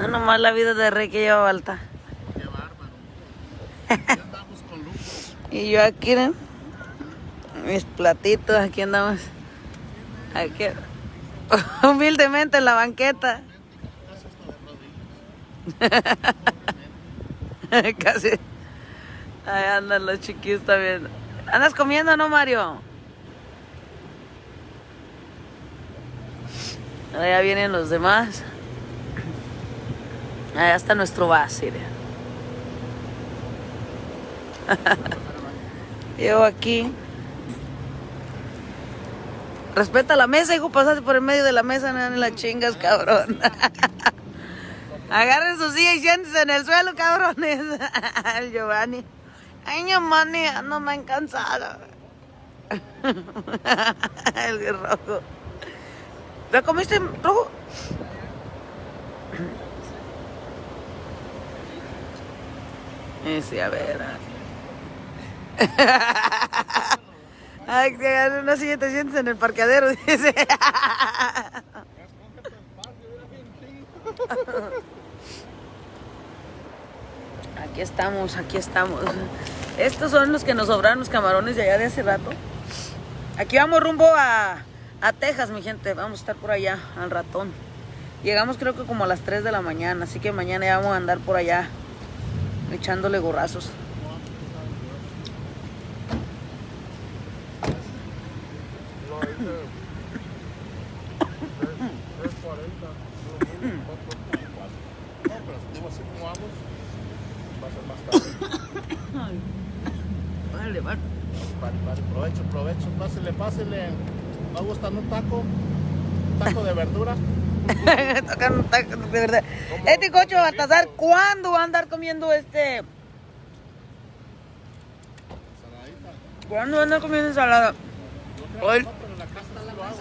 No, nomás la vida de rey que lleva Balta. Qué bárbaro. Ya andamos con lujo. Y yo aquí. Mis platitos, aquí andamos. Aquí. Humildemente en la banqueta. Casi. Ahí andan los chiquillos también. ¿Andas comiendo, no, Mario? Allá vienen los demás. Allá está nuestro base. Yo aquí. Respeta la mesa, hijo, pasaste por el medio de la mesa, no las chingas, cabrón. Agarren su silla y siéntense en el suelo, cabrones. El Giovanni. Ay, Giovanni, no me han cansado. El rojo. ¿La comiste rojo? Eh, sí, a ver. Ay, que agarren una silla y te en el parqueadero, dice. Aquí estamos, aquí estamos. Estos son los que nos sobraron los camarones de allá de hace rato. Aquí vamos rumbo a, a Texas, mi gente. Vamos a estar por allá al ratón. Llegamos creo que como a las 3 de la mañana, así que mañana ya vamos a andar por allá echándole gorrazos. No, ahorita. 340. No, pero digo así como vamos. Va a ser más tarde. Vale, vale. Vale, vale, provecho, provecho. Pásele, pásele. ¿No gustan un taco? ¿Un taco de verdura? Tocan un taco, de verdad. Este cocho Baltasar, ¿cuándo va a andar comiendo este? ¿Cuándo va a andar comiendo ensalada? Hoy, No, pero en la casa sí lo hago.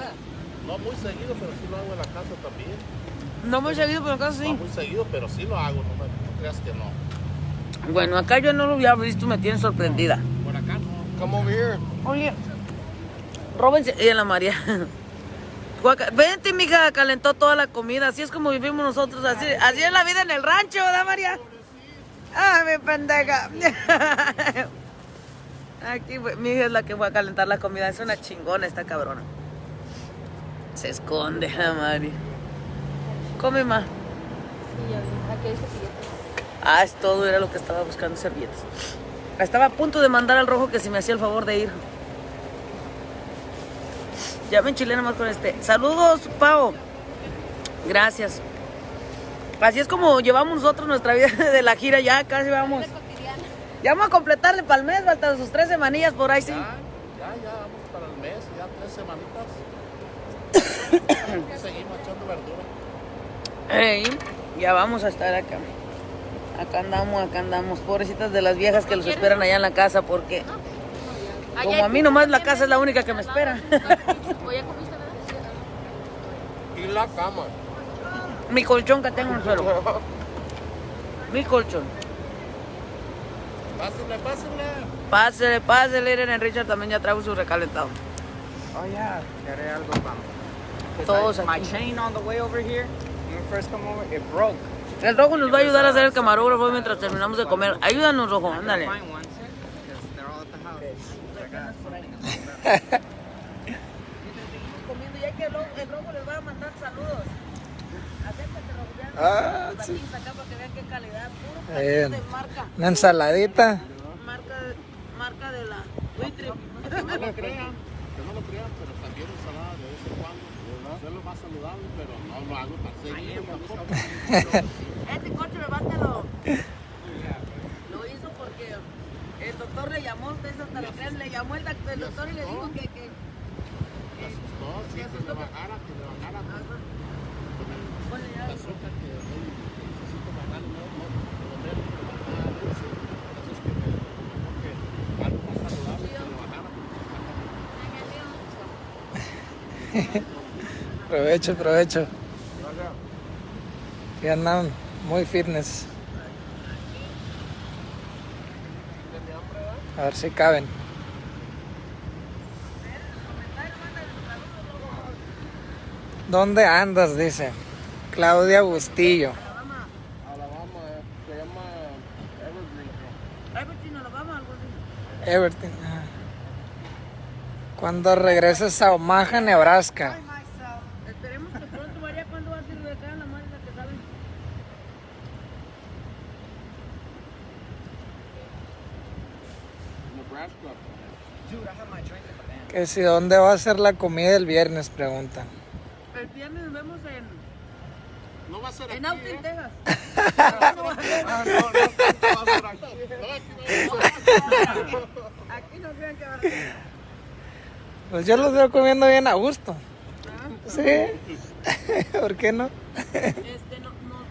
No muy seguido, pero sí lo hago en la casa también. no muy seguido, pero acá No sí. muy seguido, pero sí lo hago. No, no creas que no. Bueno, acá yo no lo había visto, me tiene sorprendida. Por acá no. Come over here. Oye, róbense. Y la María. Vente, mija, calentó toda la comida. Así es como vivimos nosotros. Así, así es la vida en el rancho, ¿verdad, María? Ay, mi pendeja. Aquí, mi hija es la que va a calentar la comida. Es una chingona esta cabrona. Se esconde la María. Come más. Ah, es todo, era lo que estaba buscando, servilletas. Estaba a punto de mandar al rojo que si me hacía el favor de ir. Ya me enchilé nomás con este. Saludos, Pau. Gracias. Así es como llevamos nosotros nuestra vida de la gira, ya casi vamos. Ya vamos a completarle para el mes, faltan sus tres semanillas por ahí, sí. Ya, ya, ya vamos para el mes, ya tres semanitas. Seguimos echando verdura. Ya vamos a estar acá. Acá andamos, acá andamos. Pobrecitas de las viejas que los esperan allá en la casa porque como a mí nomás la casa es la única que me espera. Y la cama. Mi colchón que tengo en el suelo. Mi colchón. Pásenle, pásenle. Pásele, pásele, Irene Richard también ya trajo su recalentado. Oh yeah, quería algo vamos. 'Cause Todos I- My aquí. chain on the way over here, when we first come over, it broke. El rojo nos va a ayudar a hacer el camarógrafo mientras terminamos de comer. Ayúdanos, rojo, ándale. Comiendo ya que el rojo, el rojo les va a mandar saludos. Acércate, rojo, vean Ah, los sí. acá para que vean qué calidad. Puro patito de marca. Una ensaladita. Marca, marca de la Buitrip. Que no lo crean, que no lo crean, pero también ensalada de vez en cuando. Es lo más saludable, pero no lo hago tan seguido tampoco. Este coche me bátelo. Lo hizo porque el doctor le llamó, ustedes hasta lo crean, le llamó el, doc- el doctor y le dijo que, que Me asustó, sí, que le bajara, que le bajara. Con el azúcar que necesito bajar, no, eso. Eso es que me dijo que algo más saludable que lo bajara. Provecho, provecho. Y andan muy fitness. A ver si caben. ¿Dónde andas? Dice Claudia Bustillo. Alabama. Alabama, se llama Evergreen. Evergreen, Alabama, algo así. Evergreen, Cuando regreses a Omaha, Nebraska. Van. Que si dónde va a ser la comida el viernes, preguntan. El viernes nos vemos en, No va a ser aquí. en Austin, ¿eh? Texas. Ah, no, no, no va a ser aquí. No, aquí no va a ser. Aquí no crean que va a ser. Pues yo los veo comiendo bien a gusto. Ah, Sí. ¿Por qué no? Este, no, no,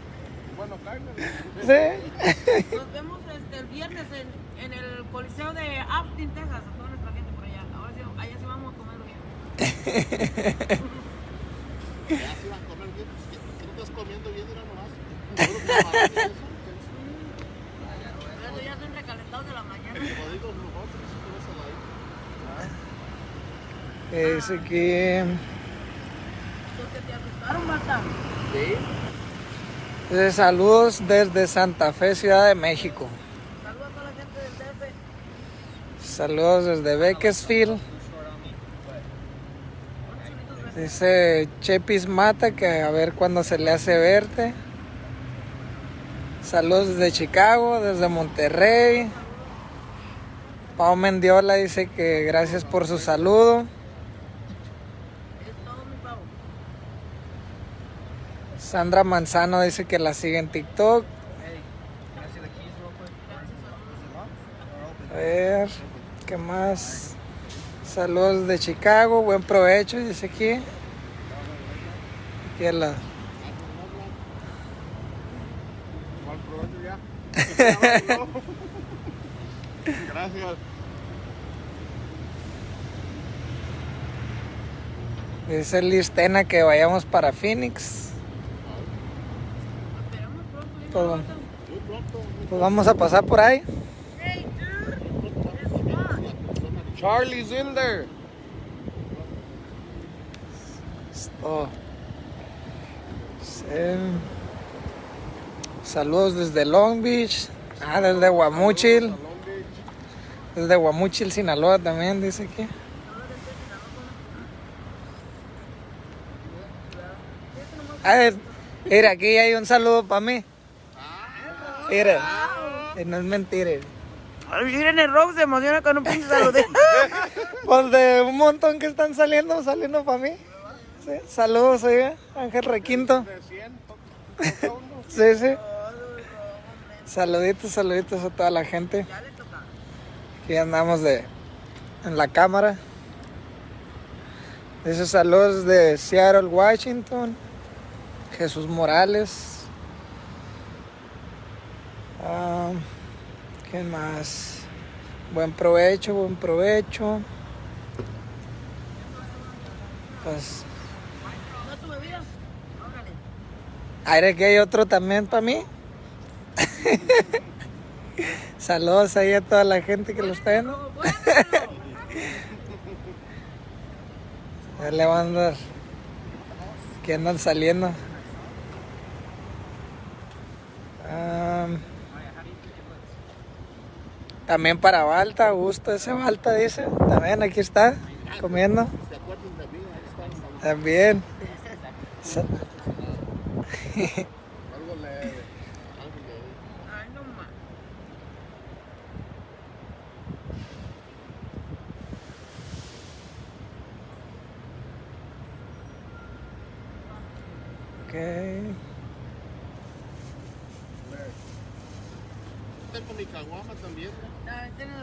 Bueno, Carmen. Sí. nos vemos este, el viernes en, en el Coliseo de Austin, Texas. A toda nuestra gente por allá. Ahora sí, allá sí vamos a comer bien. Ya se van a comer bien. ¿qué- ¿Qué no estás comiendo bien? Mira nomás. Puro camarón y eso. Pero ya son recalentados de la mañana. Como digo nosotros, eso no se la Que. Porque te asustaron, Marta. Sí. saludos desde Santa Fe, Ciudad de México. Saludos a toda la gente del DF. Saludos desde Bakersfield. Dice Chepis Mata que a ver cuándo se le hace verte. Saludos desde Chicago, desde Monterrey. Pau Mendiola dice que gracias por su saludo. Sandra Manzano dice que la sigue en TikTok. A ver, ¿qué más? Saludos de Chicago, buen provecho, dice aquí. Aquí a la- ¿Cuál provecho ya? Gracias. Dice Listena que vayamos para Phoenix. Muy Pues vamos a pasar por ahí. Hey, dude. Charlie's in there. Esto. Sí. Saludos desde Long Beach. Ah, desde Guamuchil. Desde Guamuchil, Sinaloa también, dice aquí. A ver, mira, aquí hay un saludo para mí. Mira, y no es mentira. Miren el Rob se emociona con un pinche saludín. Pues de un montón que están saliendo, saliendo para mí. Saludos, oiga, Ángel Requinto. De 100. toca uno. Sí, sí. Saluditos, saluditos a toda la gente. Aquí andamos de en la cámara. Esos saludos de Seattle, Washington. Jesús Morales. Ah, ¿Quién más? Buen provecho, buen provecho. Pues, ¿No tu bebida? Órale. aire que hay otro también para mí. Saludos ahí a toda la gente que lo está viendo. Bueno. Ya le van a andar. Que andan saliendo. Am, también para Balta, gusto ese Balta dice. También aquí está, comiendo. ¿Se acuerdan de mí? Ahí están. También. Algo leve. Algo leve. Ay, no más. Ok. Tengo mi caguama también. ¿no?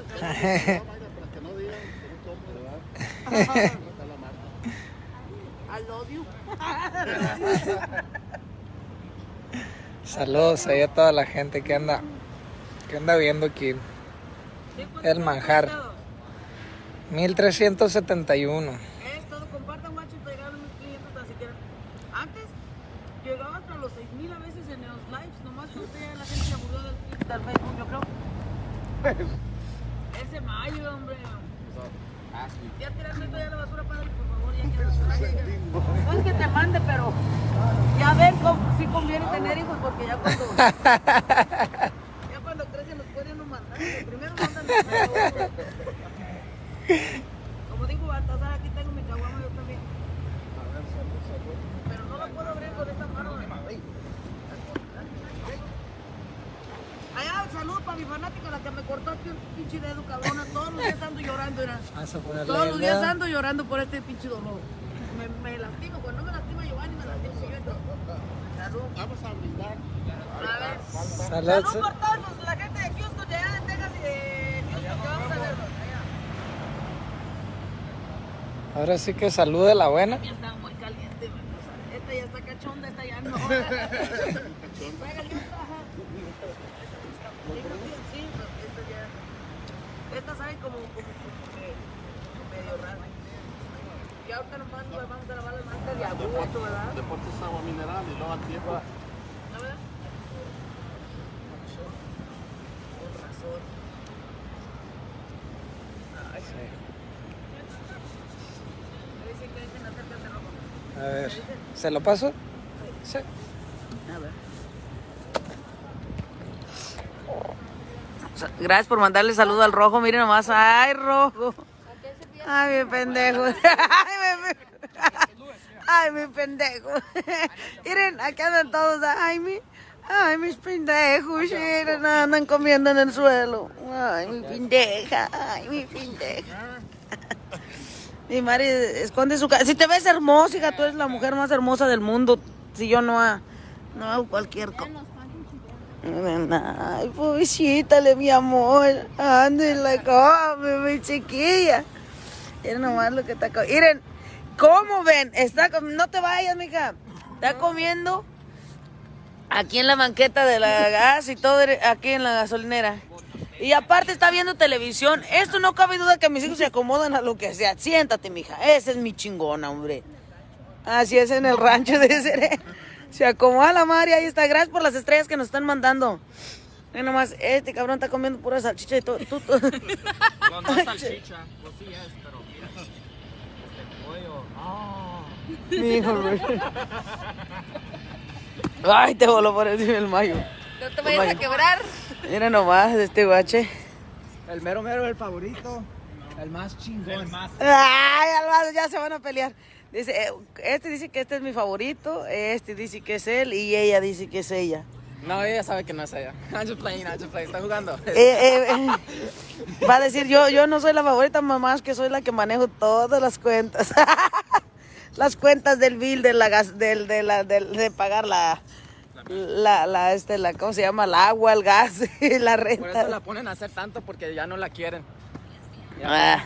Los Tengo mi caguama, para que no digan que no tomo, ¿verdad? Está la marca. I love you. Saludos ahí a toda la gente que anda, que anda viendo aquí. Pues, El manjar. todo. 1371. Es todo, compartan, para llegar a mis clientes tan siquiera. Antes llegaba hasta los 6000 a veces en los lives, nomás que ya la gente se aburrió del, del Facebook, yo creo. Ese mayo, hombre. Ya tirarme toda la basura, ya quiero. No es que te mande, pero ya ver cómo sí conviene tener hijos, porque ya cuando. ya cuando crecen los puede uno mandar. Primero mandan los Como dijo Baltasar, aquí tengo mi caguama yo también. Pero no la puedo abrir con esta mano. Allá, salud para mi fanática, la que me cortó aquí un pinche dedo, cabrona. Todos los días ando llorando, era. Todos los días ando llorando por este pinche dolor. Me, me lastimo, cuando no me lastima Giovanni, me lastimo yo. Salud. Vamos a brindar. A ver. Salud. Salud por todos los- la gente de Houston, de allá de Texas y de Houston que vamos a verlo. Allá. Ahora sí que salud de la buena. Ya está muy caliente, Esta ya está cachonda, esta ya no. Pégale, ajá. Sí, pero esta ya. Esta sabe como, como, como medio rara. Y ahorita nos vamos a lavar las mantas de agosto, ¿verdad? Deportes agua mineral y luego al tiempo. ¿No verdad? Con razón. Ay, Me dicen que dicen acércate, rojo. A ver, ¿se lo paso? Sí. A ver. Gracias por mandarle saludo al rojo. Miren nomás. Ay, rojo. Ay, mi pendejo. Ay, mi, pendejo. Miren, aquí andan todos. Ay, mi. Ay, mis pendejos. Miren, andan comiendo en el suelo. Ay, mi pendeja. Ay, mi pendeja. Mi madre esconde su cara. Si te ves hermosa, hija, tú eres la mujer más hermosa del mundo. Si yo no, ha- no hago cualquier cosa. Ay, pobrecítale, mi amor. Ándale, come, mi chiquilla. Miren nomás lo que está comiendo. Miren, ¿cómo ven? Está no te vayas, mija. Está comiendo aquí en la banqueta de la gas y todo aquí en la gasolinera. Y aparte está viendo televisión. Esto no cabe duda que mis hijos se acomodan a lo que sea. Siéntate, mija. Esa es mi chingona, hombre. Así es en el rancho de Seré. Se acomoda la Mari, ahí está. Gracias por las estrellas que nos están mandando. Ve nomás, este cabrón está comiendo pura salchicha y todo. tú- tú- No, no es salchicha. Pues sí es, pero mira. Este pollo. Mi hijo, güey. Ay, te voló por encima el mayo. No te vayas a quebrar. Mira nomás este guache. El mero mero, el favorito. El más chingón. El más. Ay, Alvaro, ya se van a pelear. Dice, eh, este dice que este es mi favorito, este dice que es él y ella dice que es ella. No, ella sabe que no es ella. I'm just playing, I'm just playing. Está jugando. Eh, eh, eh, va a decir, yo, yo no soy la favorita, mamá, es que soy la que manejo todas las cuentas. las cuentas del bill, de la gas, del, de, la, del- de pagar la, la, la, este, la, ¿cómo se llama? El agua, el gas y la Por eso renta. la ponen a hacer tanto porque ya no la quieren. Ah.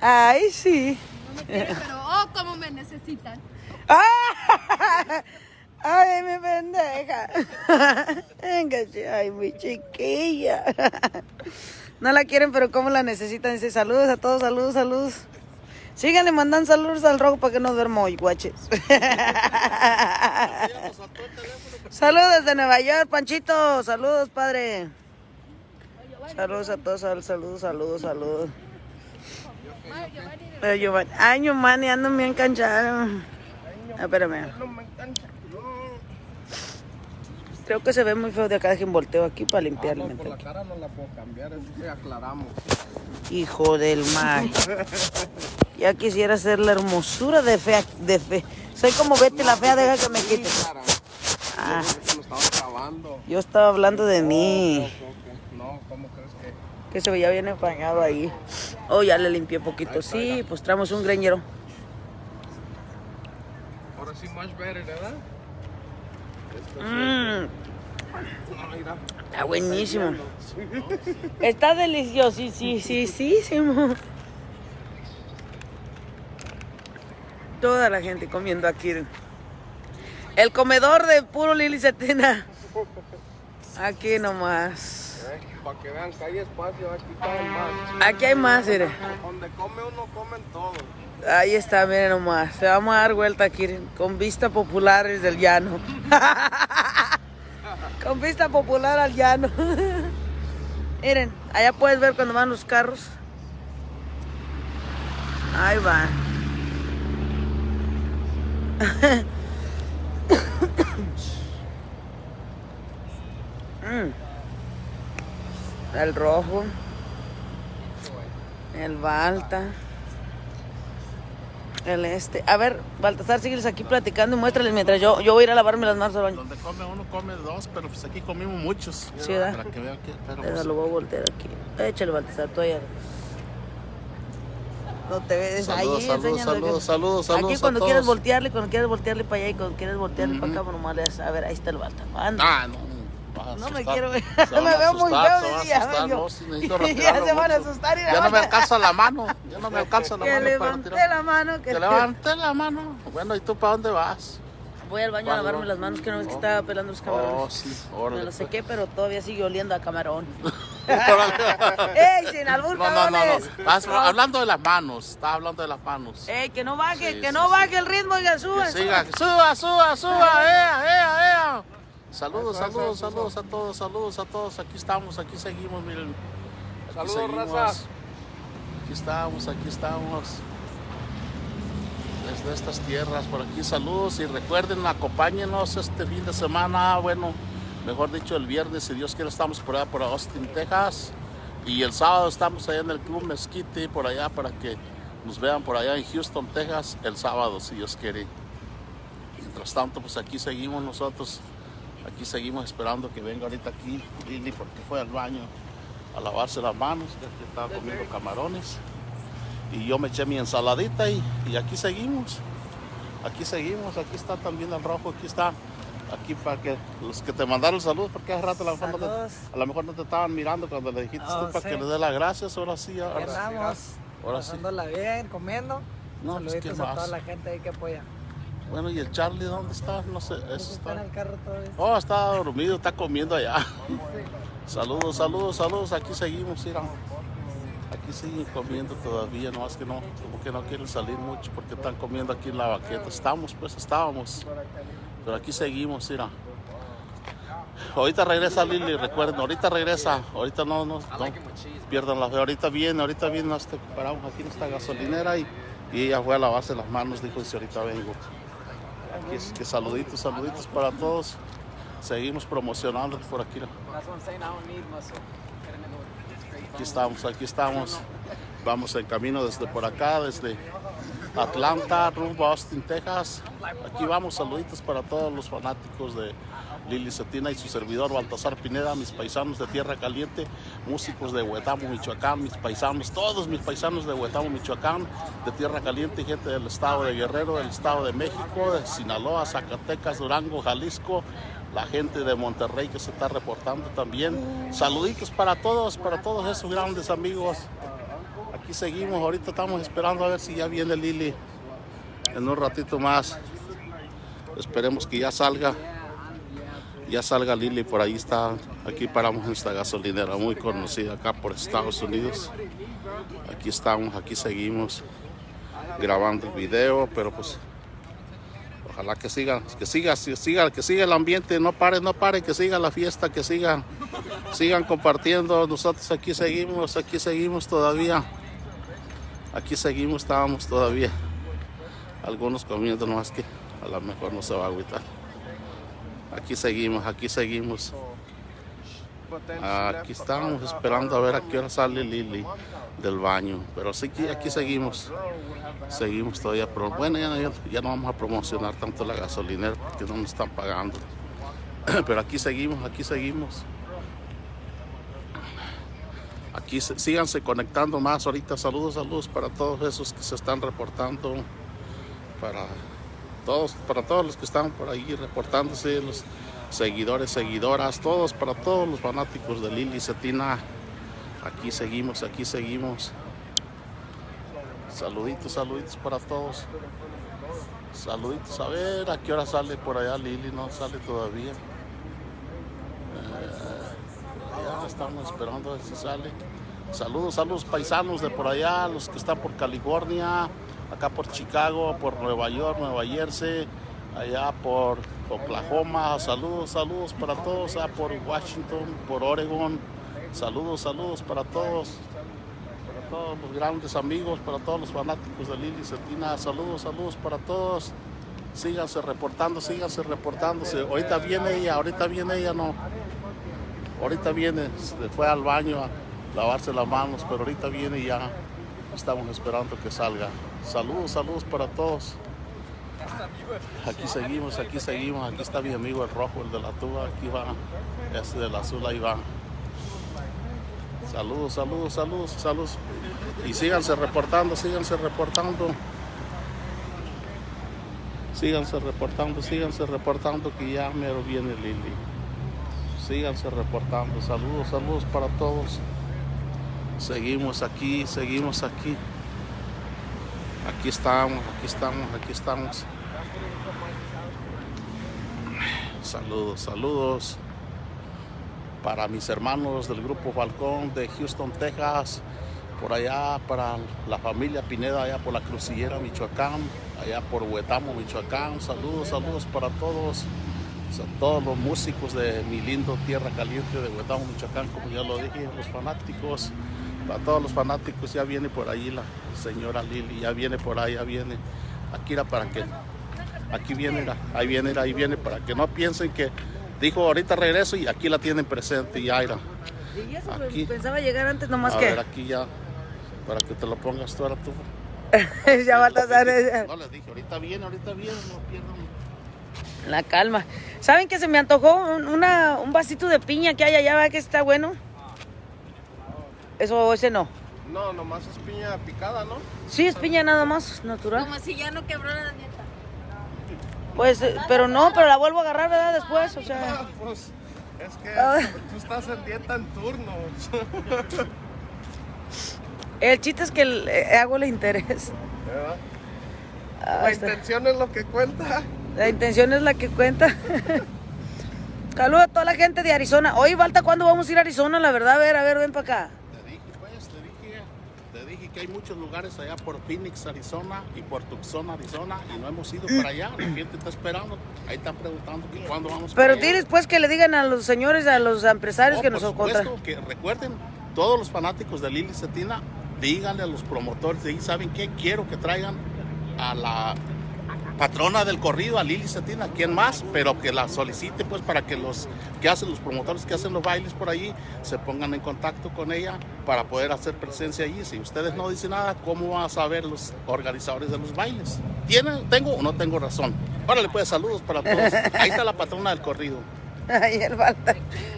Ay, sí. Me quieren, pero oh, cómo me necesitan. Ay, mi pendeja. Ay, mi chiquilla. No la quieren, pero cómo la necesitan. Dice, saludos a todos, saludos, saludos. Síganle mandando saludos al rojo para que no duerma hoy, guaches. Saludos desde Nueva York, Panchito. Saludos, padre. Saludos a todos, sal- saludos, saludos, saludos. Pero Giovanni, ay, Giovanni, ando bien cansado. Ah, espérame. Creo que se ve muy feo de acá, dejen volteo aquí para limpiarle. Ah, No, por la cara no la puedo cambiar, eso sí aclaramos. Hijo del mar. Ya quisiera ser la hermosura de fea, de fe. Soy como Betty la fea, deja que me quite. Ah, yo estaba hablando de mí. No, ¿cómo crees que? Se veía bien empañado ahí. Oh, ya le limpié poquito. Sí, pues traemos un greñero. Ahora sí, much better, ¿verdad? Mmm, está buenísimo. Está delicioso, sí, sí, sí, sí, sí. Toda la gente comiendo aquí. El comedor de puro Lili Cetina. Aquí nomás. Eh, Para que vean que hay espacio, aquí caben más. Aquí hay más, mire. Donde come uno, comen todos. Ahí está, miren nomás. Se vamos a dar vuelta aquí con vista populares del llano. con vista popular al llano. miren, allá puedes ver cuando van los carros. Ahí van. Mm. El rojo. El Balta. El este. A ver, Baltasar, sígueles aquí platicando y muéstrales mientras yo, yo voy a ir a lavarme las manos al baño. Donde come uno, come dos, pero pues aquí comimos muchos. Sí, ¿verdad? Para que vean que... Pero pues, lo voy a voltear aquí. Échale, Baltasar, tú allá. No te ves Saludos, ahí, saludos, saludos, saludos, saludos Aquí cuando a quieres todos. voltearle, cuando quieres voltearle para allá y cuando quieres voltearle para acá, nomás le das- A ver, ahí está el. Anda. Ah, no. No me quiero ver. Me veo muy feo. se van a decía, asustar, yo. no, sí, necesito ya se van a asustar y la Ya no me alcanza la mano. Ya no me alcanza la Que mano levante retirar. la mano. Que, Que levante la mano. Bueno, ¿y tú para dónde vas? Voy al baño a lavarme va. las manos, que no ves que Oh. estaba pelando los Oh, camarones. sí, Me órale. lo pues. sequé, pero todavía sigue oliendo a camarón. ¡Ey, sin albur, No, no, no, no. hablando de las manos. Estás hablando de las manos. ¡Ey, que no baje, Sí, que sí, no sí. baje el ritmo, oiga, suba. Que siga. Suba, suba, suba. ¡Ea, ea, ea! Saludos, saludos, saludos a todos, saludos a todos. Aquí estamos, aquí seguimos, miren. Aquí Saludos, seguimos. raza. Aquí estamos, aquí estamos. Desde estas tierras, por aquí saludos y recuerden, acompáñenos este fin de semana, bueno, mejor dicho el viernes, si Dios quiere, estamos por allá por Austin, Texas. Y el sábado estamos allá en el Club Mezquite, por allá, para que nos vean por allá en Houston, Texas, el sábado, si Dios quiere. Mientras tanto, pues aquí seguimos nosotros, aquí seguimos esperando que venga ahorita aquí Lili, porque fue al baño a lavarse las manos, ya que estaba comiendo camarones. Y yo me eché mi ensaladita y, y aquí seguimos. Aquí seguimos, aquí está también el rojo, aquí está. Aquí para que los que te mandaron saludos, porque hace rato a lo mejor, no te, a lo mejor no te estaban mirando cuando le dijiste Oh, tú para sí. que le dé las gracias, ahora sí, Aquí ahora sí. Ahora sí. Bien, comiendo. No, pues, ¿qué Saluditos a toda la gente ahí que apoya. Bueno, ¿y el Charlie dónde está? No sé, eso está en el carro todavía. Oh, está dormido, está comiendo allá. Saludos, saludos, saludos. Aquí seguimos, mira. Aquí siguen comiendo todavía, nomás que no, como que no quieren salir mucho porque están comiendo aquí en la baqueta. Estamos, pues estábamos. Pero aquí seguimos, mira. Ahorita regresa Lili, recuerden, ahorita regresa. Ahorita no, no, no pierdan la fe. Ahorita viene, ahorita viene, nos te- paramos aquí en esta gasolinera y, y ella fue a lavarse las manos, dijo, dice, ahorita vengo. Aquí es que saluditos, saluditos para todos. Seguimos promocionando por aquí. Aquí estamos, aquí estamos. Vamos en camino desde por acá, desde Atlanta, rumbo a Austin, Texas. Aquí vamos, saluditos para todos los fanáticos de Lili Cetina y su servidor Baltasar Pineda, mis paisanos de Tierra Caliente, músicos de Huetamo, Michoacán, mis paisanos, todos mis paisanos de Huetamo, Michoacán, de Tierra Caliente, gente del estado de Guerrero, del estado de México, de Sinaloa, Zacatecas, Durango, Jalisco, la gente de Monterrey que se está reportando también. Saluditos para todos, para todos esos grandes amigos. Aquí seguimos, ahorita estamos esperando a ver si ya viene Lili en un ratito más. Esperemos que ya salga. Ya salga Lili, por ahí está. Aquí paramos en esta gasolinera muy conocida acá por Estados Unidos. Aquí estamos, aquí seguimos grabando el video, pero pues ojalá que siga, que siga, que siga, que siga el ambiente, no pare, no pare, que siga la fiesta, que siga, sigan compartiendo. Nosotros aquí seguimos, aquí seguimos todavía. Aquí seguimos, estábamos todavía. Algunos comiendo, es que a lo mejor no se va a agüitar. Aquí seguimos, aquí seguimos. Aquí estamos esperando a ver a qué hora sale Lili del baño. Pero sí que aquí seguimos. Seguimos todavía. Pero bueno, ya, no vamos a promocionar tanto la gasolinera porque no nos están pagando. Pero aquí seguimos, aquí seguimos. Aquí se- síganse conectando más ahorita. Saludos, saludos para todos esos que se están reportando. Para todos, para todos los que están por ahí reportándose, los seguidores, seguidoras, todos, para todos los fanáticos de Lili Cetina. Aquí seguimos, aquí seguimos. Saluditos, saluditos para todos. Saluditos, a ver a qué hora sale por allá Lili, no sale todavía. Eh, ya estamos esperando a ver si sale. Saludos a los paisanos de por allá, los que están por California, acá por Chicago, por Nueva York, Nueva Jersey, allá por Oklahoma. Saludos, saludos para todos, allá por Washington, por Oregon. Saludos, saludos para todos, para todos los grandes amigos, para todos los fanáticos de Lili Cetina. Saludos, saludos para todos. Síganse reportando, síganse reportándose. Ahorita viene ella, ahorita viene ella, no. Ahorita viene, se fue al baño a lavarse las manos, pero ahorita viene ya. Estamos esperando que salga. Saludos, saludos para todos. Aquí seguimos, aquí seguimos. Aquí está mi amigo el rojo, el de la tuba. Aquí va. Este del azul, ahí va. Saludos, saludos, saludos, saludos. Y síganse reportando, síganse reportando. Síganse reportando, síganse reportando que ya mero viene Lili. Síganse reportando. Saludos, saludos para todos. Seguimos aquí, seguimos aquí. Aquí estamos, aquí estamos, aquí estamos. Saludos, saludos para mis hermanos del grupo Falcón de Houston, Texas, por allá para la familia Pineda, allá por la Crucillera, Michoacán, allá por Huetamo, Michoacán. Saludos, saludos para todos, a todos los músicos de mi lindo tierra caliente de Huetamo, Michoacán, como ya lo dije, los fanáticos, para todos los fanáticos, ya viene por ahí la señora Lili, ya viene por ahí, ya viene. Aquí era para que, aquí viene, era, ahí viene, era, ahí viene, para que no piensen que dijo ahorita regreso y aquí la tienen presente y Aira. Y eso Aquí. pensaba llegar antes nomás A que. ver, aquí ya, para que te lo pongas tú ahora tú. ya Baltasar, eh, No les dije, ahorita viene, ahorita viene, no pierdan. La calma. ¿Saben que se me antojó un, una- un vasito de piña que hay allá? ¿verdad que está bueno? Eso, ese no. No, nomás es piña picada, ¿no? Sí, es piña nada más, natural. Como si ya no quebró la dieta. Pues, eh, pero no, pero la vuelvo a agarrar, ¿verdad? Después, o sea. Ah, pues es que Ah. tú estás en dieta en turnos. El chiste es que le hago el interés. ¿verdad? Ah, La está- intención es lo que cuenta. La intención es la que cuenta. Saludos a toda la gente de Arizona. Oye, Balta, ¿cuándo vamos a ir a Arizona? La verdad, a ver, a ver, ven para acá. Te dije, pues, te dije, te dije que hay muchos lugares allá por Phoenix, Arizona y por Tucson, Arizona y no hemos ido para allá. La gente está esperando. Ahí están preguntando que cuándo vamos Pero para allá. diles pues que le digan a los señores, a los empresarios Oh, que por nos contratan. que recuerden, todos los fanáticos de Lili Cetina, díganle a los promotores de ahí, ¿saben qué? Quiero que traigan a la patrona del corrido, a Lili Cetina, ¿quién más? Pero que la solicite pues para que los que hacen los promotores que hacen los bailes por allí se pongan en contacto con ella para poder hacer presencia allí. Si ustedes no dicen nada, ¿cómo van a saber los organizadores de los bailes? ¿Tienen, tengo o no tengo razón? Órale pues, saludos para todos. Ahí está la patrona del corrido. Ay, el.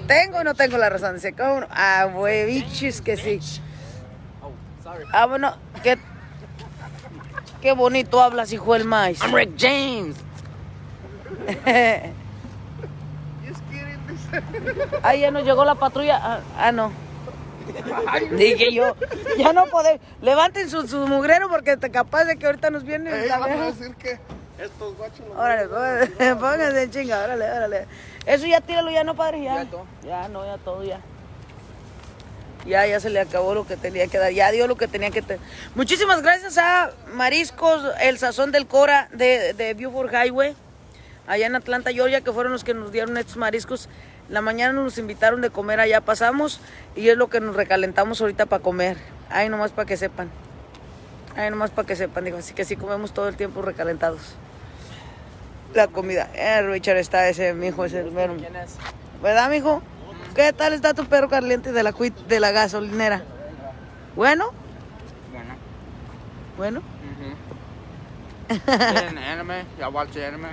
¿Tengo o no tengo la razón? Dice, ¿cómo no? Ah, huevichis que sí. Ah, bueno, qué, qué bonito hablas, hijo del maíz. I'm Rick James. Ah, ya nos llegó la patrulla. Ah, ah, no. Dije yo, ya no podemos. Levanten su, su mugrero porque te capaz de que ahorita nos viene Ey, la a decir que estos guachos no Órale, pónganse, pónganse en chinga, órale, órale. Eso ya tíralo, ya no, padre, ya. Ya no, ya todo, ya. Ya, ya se le acabó lo que tenía que dar, ya dio lo que tenía que tener. Muchísimas gracias a Mariscos, el sazón del Cora de, de Beaufort Highway, allá en Atlanta, Georgia, que fueron los que nos dieron estos mariscos. La mañana nos invitaron de comer, allá pasamos y es lo que nos recalentamos ahorita para comer. Ay, nomás para que sepan. Ay, nomás para que sepan, digo, así que sí comemos todo el tiempo recalentados. La comida. Eh, Richard está ese, mijo, es el mero. ¿Verdad, mijo? ¿Qué tal está tu perro caliente de la cuit de la gasolinera? ¿Bueno? Bueno. ¿Bueno? ¿Tienen anime? ¿Ya watch anime?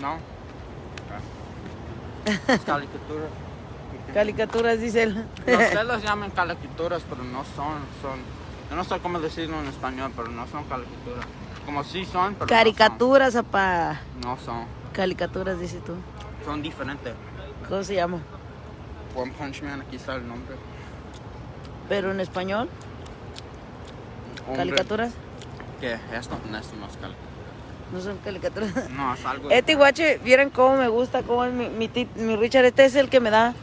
No. Es caricatura. Caricaturas, dice él. No, Ustedes los llaman caricaturas, pero no son, son. Yo no sé cómo decirlo en español, pero no son caricaturas. Como sí son, pero Caricaturas, apa. no son. No son. Caricaturas, dice tú. Son diferentes. ¿Cómo se llama? One Punch Man, aquí está el nombre. Pero en español, Hombre, caricaturas. ¿Qué? Esto, no, es caricatura. No son caricaturas. No, es algo. Este guache, vieran cómo me gusta, cómo es mi, mi Richard. Este es el que me da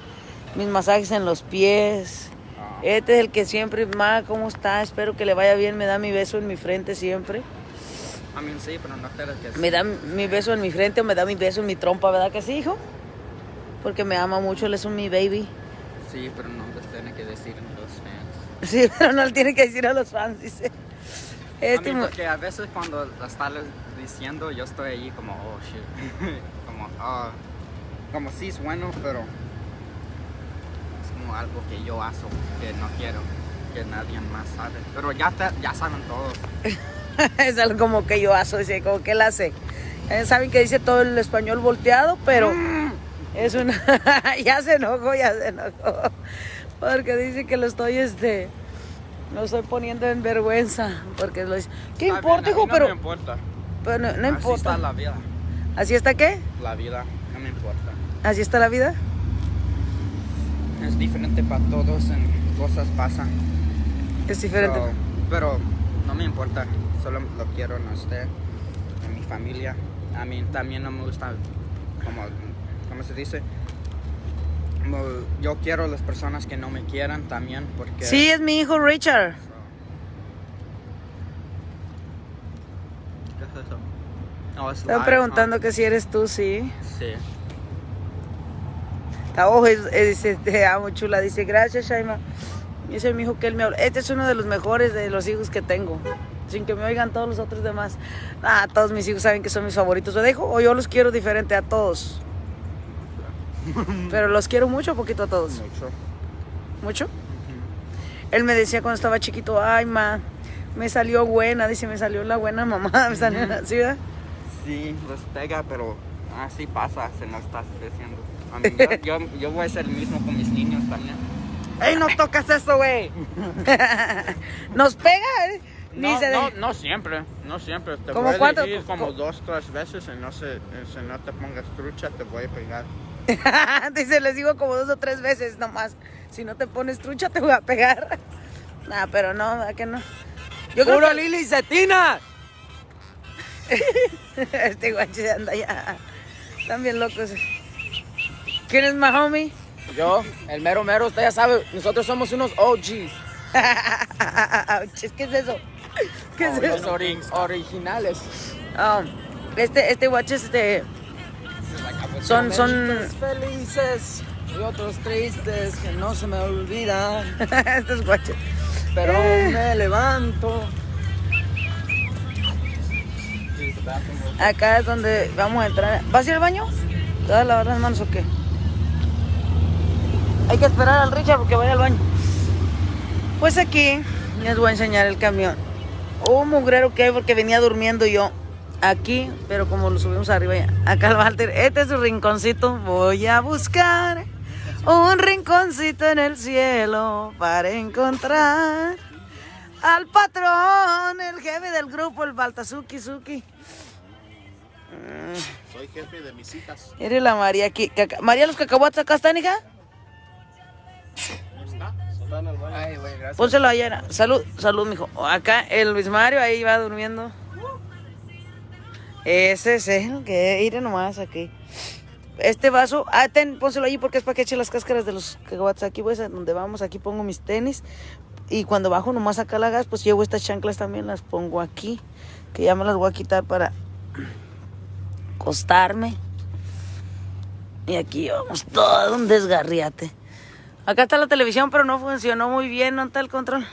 mis masajes en los pies. Ah. Este es el que siempre, ma, ¿cómo está? Espero que le vaya bien. Me da mi beso en mi frente siempre. A mí sí, pero no te que Me da mi beso en mi frente o me da mi beso en mi trompa, ¿verdad que sí, hijo? Porque me ama mucho, él es un mi baby. Sí, pero no les tiene que decir a los fans. Sí, pero no le tiene que decir a los fans, dice. Este a mí porque a veces cuando la estás diciendo yo estoy allí como, oh shit. como, ah, como sí es bueno, pero es como algo que yo hago que no quiero. que nadie más sabe. Pero ya, te- ya saben todos. es algo como que yo asocio, como que él hace. Eh, Saben que dice todo el español volteado, pero es una... ya se enojó, ya se enojó. Porque dice que lo estoy, este... Lo estoy poniendo en vergüenza. Porque lo dice... ¿Qué Está importa, bien, hijo? mí Pero, No me importa. pero no, no Así importa. está la vida. ¿Así está qué? La vida, no me importa. ¿Así está la vida? Es diferente para todos, en cosas pasan. Es diferente. So, pero no me importa, solo lo quiero en usted, en mi familia. A mí también no me gusta, como, ¿cómo se dice? Yo quiero a las personas que no me quieran también, porque... Sí, es mi hijo Richard. ¿Qué es eso? Oh, es Están live, preguntando huh? que si eres tú, sí. Sí. Está ojo, es- es- dice, te amo, chula. Dice, gracias, Shaima. Dice mi hijo que él me habla. Este es uno de los mejores de los hijos que tengo. Sin que me oigan todos los otros demás. Ah, todos mis hijos saben que son mis favoritos. ¿Lo dejo? O yo los quiero diferente a todos. Pero los quiero mucho o poquito a todos. Mucho. ¿Mucho? Él me decía cuando estaba chiquito, ay, ma, me salió buena. Dice, me salió la buena mamá. Me salió ¿sí, verdad? Sí, los pega, pero así pasa, se nos está. A mí, yo, yo, yo voy a ser el mismo con mis niños también. ¡Ey, no tocas eso, güey! Nos pega, ¿eh? Ni No, se de- no, no siempre, no siempre. Te ¿Cómo voy a cuánto? decir como Co- dos, tres veces y no, se, si no te pongas trucha te voy a pegar. Dice, les digo como dos o tres veces nomás. Si no te pones trucha, te voy a pegar. Nah, pero no, ¿verdad que no? Yo creo que Lili Cetina! este guache anda ya. Están bien locos. ¿Quién es my homie? Yo, el mero mero, usted ya sabe, nosotros somos unos OGs. ¿Qué es eso? ¿Qué es Los eso? ori- originales. Ah, este, este guache, este. Son, son. Felices y otros tristes que no se me olvidan. Estos guaches. Pero me levanto. Acá es donde vamos a entrar. ¿Vas a ir al baño? ¿Te vas a lavar las manos o qué? Hay que esperar al Richard porque vaya al baño. Pues aquí les voy a enseñar el camión. Un mugrero que hay porque venía durmiendo yo aquí, pero como lo subimos arriba ya. Acá el Walter, este es su rinconcito. Voy a buscar un rinconcito en el cielo para encontrar al patrón, el jefe del grupo, el Baltazuki Suki. Soy jefe de mis hijas. Eres la María aquí. caca- María, los cacahuates acá están, hija. Al. Pónselo allá. Salud, salud, mijo. Acá el Luis Mario ahí va durmiendo. Ese es el que iré nomás aquí. Este vaso, ah, ten, pónselo ahí porque es para que eche las cáscaras de los cacahuates. Aquí pues a donde vamos, aquí pongo mis tenis. Y cuando bajo nomás acá la gas, pues llevo estas chanclas también, las pongo aquí. Que ya me las voy a quitar para acostarme. Y aquí vamos, todo un desgarriate. Acá está la televisión, pero no funcionó muy bien. ¿No está el control?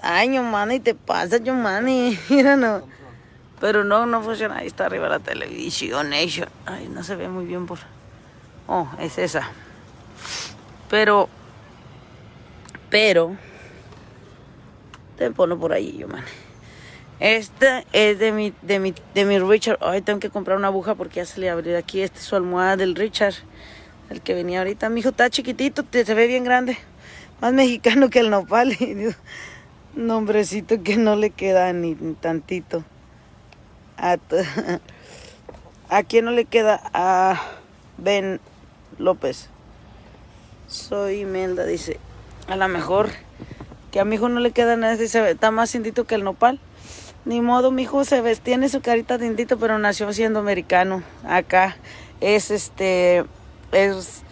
Ay, Yomani, te pasa, Yomani. Mira, no. Pero no, no funciona. Ahí está arriba la televisión. Ay, no se ve muy bien por... Oh, es esa. Pero... Pero... Te pongo por ahí, Yomani. Esta es de mi, de mi, de mi Richard. Ay, tengo que comprar una aguja porque ya se le abrió aquí. Esta es su almohada del Richard. El que venía ahorita. Mi hijo está chiquitito, se ve bien grande. Más mexicano que el nopal. Nombrecito que no le queda ni tantito. A, t- ¿A quién no le queda? A Ben López. Soy Imelda, dice. A lo mejor que a mi hijo no le queda nada, dice, está más indito que el nopal. Ni modo, mi hijo se ves, tiene su carita de indito, pero nació siendo americano. Acá es este, es,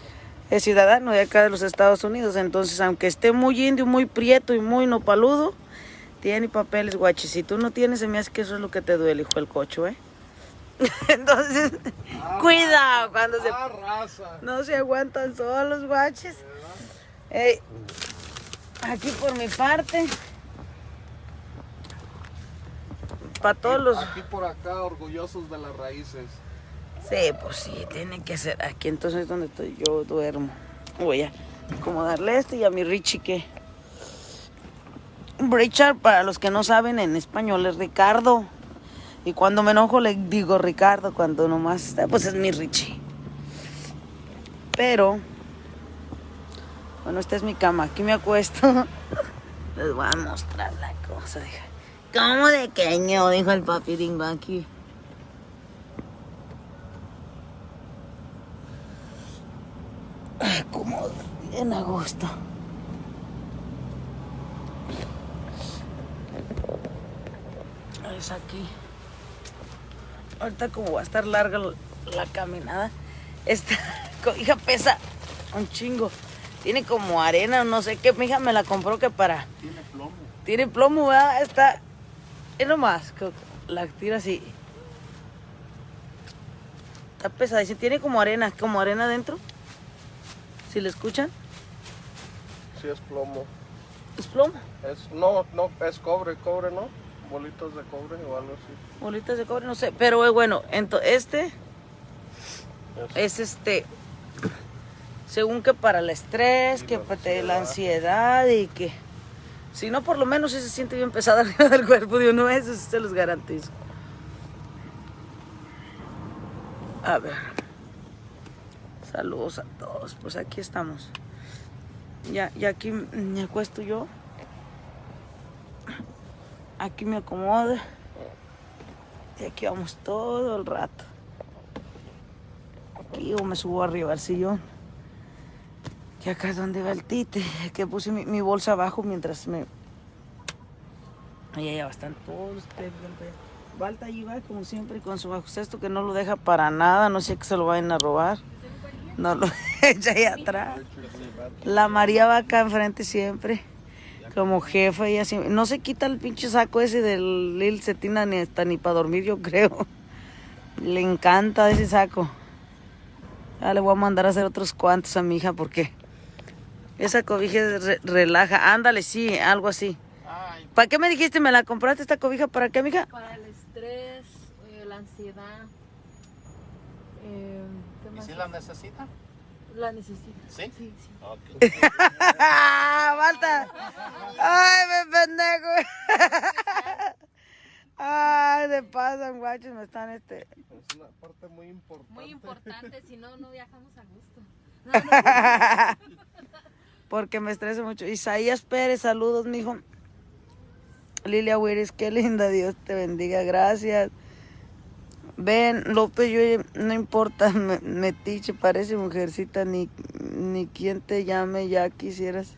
es ciudadano de acá de los Estados Unidos. Entonces, aunque esté muy indio, muy prieto y muy nopaludo, tiene papeles, guachi. Si tú no tienes, se me hace que eso es lo que te duele, hijo el cocho, ¿eh? Entonces, cuidado cuando se Ah, raza. no se aguantan solos, guaches. Ey, aquí por mi parte. Para todos los... Aquí por acá, orgullosos de las raíces. Sí, pues sí, tiene que ser aquí. Entonces es donde estoy, yo duermo. Voy a acomodarle esto y a mi Richie que Richard, para los que no saben, en español es Ricardo. Y cuando me enojo le digo Ricardo, cuando nomás está, pues es mi Richie. Pero, bueno, esta es mi cama, aquí me acuesto. Les voy a mostrar la cosa, dije. ¿Cómo de queño? Dijo el papi Dingo aquí. Cómodo, bien a. Es aquí. Ahorita como va a estar larga la, caminada, esta cobija pesa un chingo. Tiene como arena, no sé qué. Mi hija me la compró que para... Tiene plomo. Tiene plomo, ¿verdad? Está... Es nomás, la tira así. Está pesada. Dice, tiene como arena, como arena adentro. Si le escuchan, Sí, es plomo. es plomo. Es, no, no, es cobre, cobre, ¿no? Bolitas de cobre o algo así. Bolitas de cobre, no sé. Pero eh, bueno, este es este. Según que para el estrés, que para te- la ansiedad y que. Si no, por lo menos sí se siente bien pesada arriba del cuerpo de uno, eso se los garantizo. A ver. Saludos a todos. Pues aquí estamos. Ya, ya aquí me acuesto yo. Aquí me acomodo. Y aquí vamos todo el rato. Aquí o me subo arriba al sillón. Y acá es donde va el tite. Que puse mi, bolsa abajo mientras me. Ahí allá están todos ustedes. Balta allí va como siempre con su bajo cesto que no lo deja para nada. No sé que se lo vayan a robar. No lo echa ahí atrás. La María va acá enfrente siempre. Como jefa y así. No se quita el pinche saco ese del Lil Cetina ni hasta ni para dormir, yo creo. Le encanta ese saco. Ya le voy a mandar a hacer otros cuantos a mi hija porque esa cobija re- relaja. Ándale, sí, algo así. Ay, ¿Para qué me dijiste? ¿Me la compraste esta cobija? ¿Para qué, mija? Para el estrés, eh, la ansiedad. eh, ¿qué ¿y si la necesita? La necesito. ¿Sí? Sí, sí. Ok. ¡Falta! ¡Ay, me pendejo! ¡Ay, de pasan, guachos! Me están este... Es una parte muy importante. Muy importante, si no, no viajamos a gusto. Porque me estreso mucho. Isaías Pérez, saludos, mijo. Lilia Wiris, qué linda, Dios te bendiga, gracias. Ven, López, yo no importa, me- metiche, parece mujercita, ni, ni quien te llame, ya quisieras.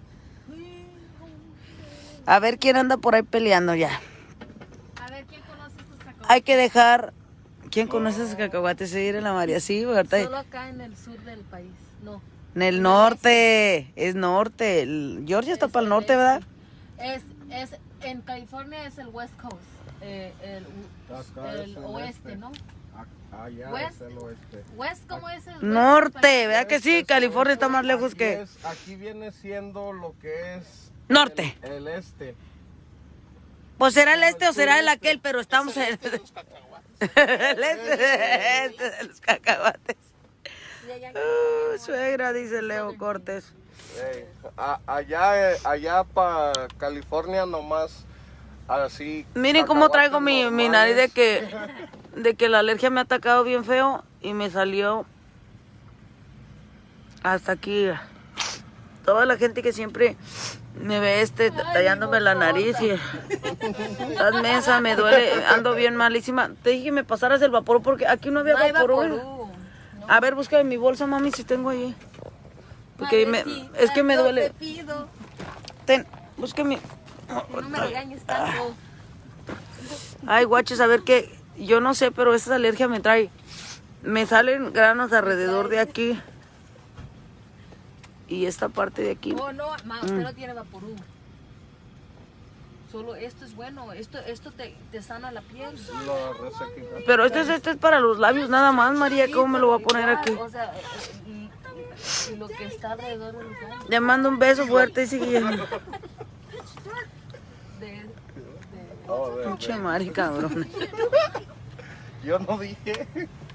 A ver quién anda por ahí peleando ya. A ver, ¿quién conoce estos cacahuates? Hay que dejar. ¿Quién conoce esos cacahuates? Seguir en la María, sí, ¿verdad? Solo acá en el sur del país. No. En el norte, es norte. Georgia está para el norte, ¿verdad? Es, es, en California es el West Coast. Eh, el Acá el es el oeste, este. ¿no? Allá West. es el oeste. West, ¿cómo es el Norte? ¿verdad que sí? Este es California está más lejos que... es- aquí viene siendo lo que es Norte. el, el este. Pues será el este o será el aquel, pero estamos en... el este, este de los cacahuates. Uh, suegra, dice Leo Cortés. Ey, a- allá, eh, allá para California nomás así. Miren cómo traigo mi, mi nariz de que, de que la alergia me ha atacado bien feo y me salió hasta aquí. Toda la gente que siempre me ve este tallándome la nariz y estás mensa, me duele, ando bien malísima. Te dije que me pasaras el vapor porque aquí no había vaporú. A ver, busca en mi bolsa, mami, si tengo allí. Porque me- es que me duele. Te pido Ten, busca mi... no me regañes tanto. Ay, guaches, a ver qué. Yo no sé, pero esa alergia me trae. Me salen granos alrededor de aquí. Y esta parte de aquí. Oh, no, ma, usted Mm. no tiene vaporú. Solo esto es bueno. Esto, esto te, te sana la piel. Pero este es, este es para los labios nada más, María. ¿Cómo me lo voy a poner aquí? O sea, y, y- y lo que está alrededor de los labios. Le mando un beso fuerte y sigue. Pinche Mari, cabrón. Yo no dije.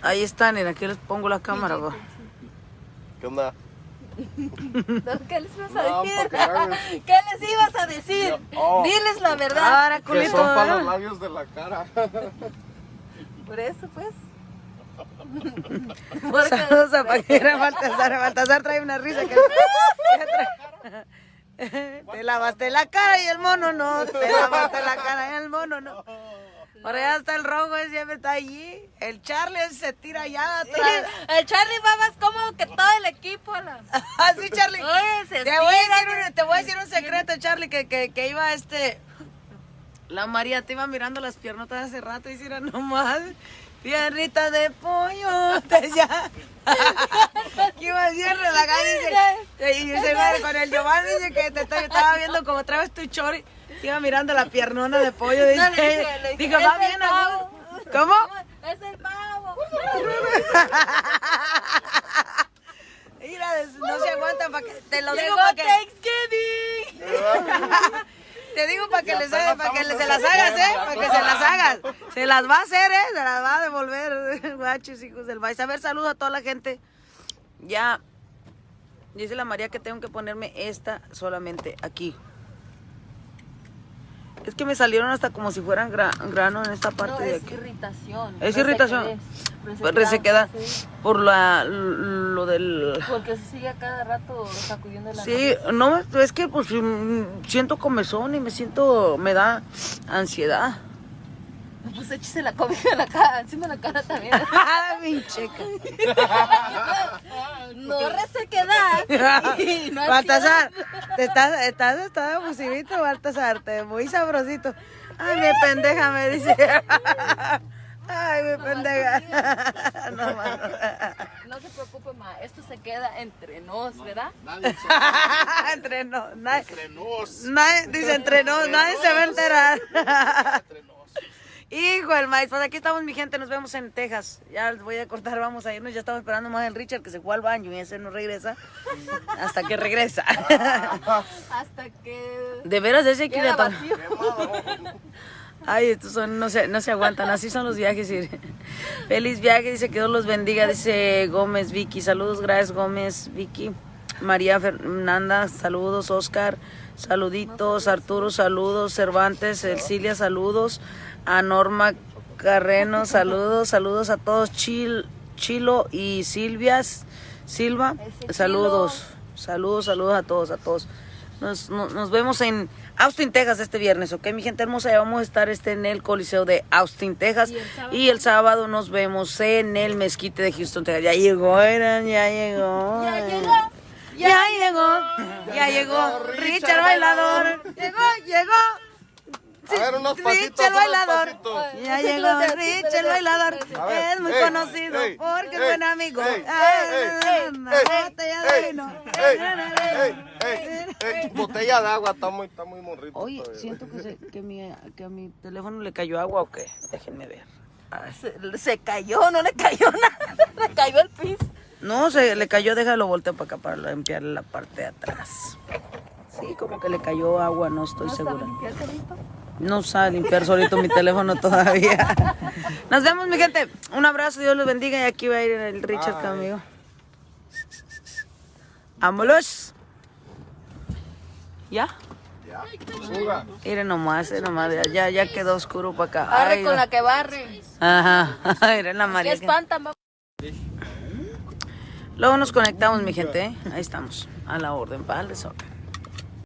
Ahí están, en aquí les pongo la cámara. va. ¿Qué onda? No, ¿Qué les ibas a No, decir? ¿Qué les ibas a decir? Oh. Diles la verdad. Ahora, Que son para los labios de la cara. Por eso, pues. Saludos a Paquera Baltasar. Baltasar trae una risa que... Te lavaste la cara y el mono no. Te lavaste la cara y el mono no. Ahora ya está el rojo, ese siempre está allí. El Charlie se tira allá atrás. El Charlie va más cómodo que todo el equipo. Así, Charlie. Oye, se Te voy, a decir un, te voy a decir un secreto, Charlie, que, que, que iba este... La María te iba mirando las piernotas hace rato y si era nomás piernita de pollo. Ya. Iba bien relajada y dice, y dice, "Madre, con el Giovanni dice que te estaba viendo como traes tu chori. Iba mirando la piernona de pollo. Dice, No, le dije, le dije, dijo, va "Es el bien. ¿Cómo? Es el pavo. Mira, no se aguantan para que te lo digo para que Thanksgiving. te digo para que les hagas, para que se las hagas, eh, para que se las hagas. Se las va a hacer, eh, se las va a devolver, guachos, hijos del maíz. A ver, saludo a toda la gente. Ya dice la María que tengo que ponerme esta solamente aquí. Es que me salieron hasta como si fueran gra- grano en esta parte No, de es aquí. irritación. Es Resequedad. irritación. Resequedad, Se queda sí. por la lo del Porque se sigue a cada rato sacudiendo la Sí, no, es que pues mm, siento comezón y me siento, me da ansiedad. Pues échese la comida en la cara, encima de la cara también. Mi checa. No resequedad. y no Baltasar, te estás, estás, estás abusivito, Baltasar, te muy sabrosito. Ay, mi pendeja, me dice. Ay, mi pendeja. No. No se preocupe, ma. Esto se queda entre nos, ¿verdad? Nadie se Entre nos, nadie, entre nos. nadie, dice entre nos, nadie se va a enterar. Hijo el maíz, pues aquí estamos mi gente, nos vemos en Texas. Ya les voy a cortar, vamos a irnos, ya estamos esperando más el Richard que se fue al baño y ese no regresa hasta que regresa. Hasta que De veras ese quiere. Ay, estos son, no se, no se aguantan, así son los viajes. Feliz viaje, dice que Dios los bendiga, dice Gómez Vicky. Saludos, gracias Gómez Vicky. María Fernanda, saludos, Oscar, saluditos, Arturo, saludos, Cervantes, Cecilia, saludos, a Norma Carreno, saludos, saludos a todos, Chil, Chilo y Silvias, Silva, saludos, saludos, saludos a todos, a todos. Nos, nos, nos vemos en Austin, Texas este viernes, ¿ok? Mi gente hermosa, ya vamos a estar este en el Coliseo de Austin, Texas. ¿Y el sábado? Y el sábado nos vemos en el Mezquite de Houston, Texas. Ya llegó, Eran, ya llegó. Ya llegó. Ya llegó, ya llegó Richard Bailador. Llegó, llegó. A ver, unos pasitos, Richard unos Bailador. pasitos. Ya llegó Richard Bailador. A ver, Es muy ey, conocido ey, porque es buen amigo. Ah, botella de vino. Botella de agua, está muy, está muy morrito. Oye, todavía. siento que, se- que, mi, que a mi teléfono le cayó agua o qué. Déjenme ver. Ay. Se, se cayó, no le cayó nada. Le cayó al piso. No, se le cayó, déjalo volteo para acá para limpiarle la parte de atrás. Sí, como que le cayó agua, no estoy ¿No segura. limpiar solito? No sabe limpiar solito mi teléfono todavía. Nos vemos, mi gente. Un abrazo, Dios los bendiga. Y aquí va a ir el Richard Bye. conmigo. ¡Vámonos! ¿Ya? Fuga. Miren nomás, eh, nomás. ya- Ya, ya quedó oscuro para acá. Arre Ay, con la que barre. Ajá. Miren la María. que- espantan. Luego nos conectamos, mi gente. ¿eh? Ahí estamos. A la orden, para el desorden.